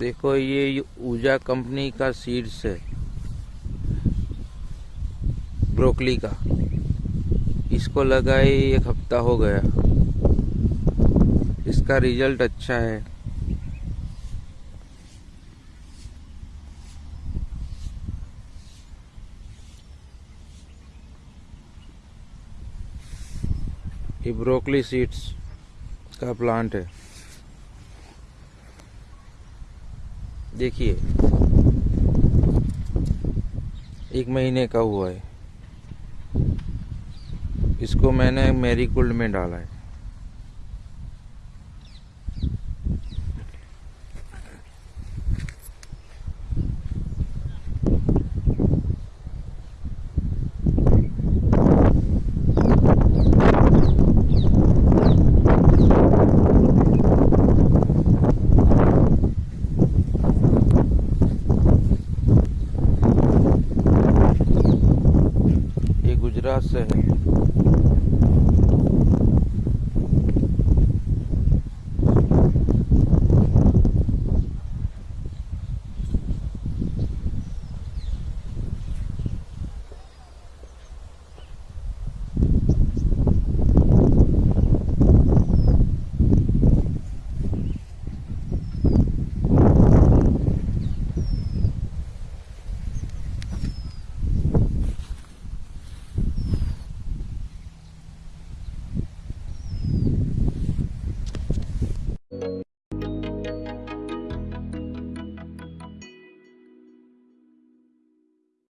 देखो, ये ऊजा कंपनी का सीड्स है, ब्रोकली का। इसको लगाए एक हफ़्ता हो गया। इसका रिज़ल्ट अच्छा है। ये ब्रोकली सीड्स का प्लांट है। देखिए एक महीने का हुआ है। इसको मैंने मेरी गोल्ड में डाला है। ગુજરાત શહેર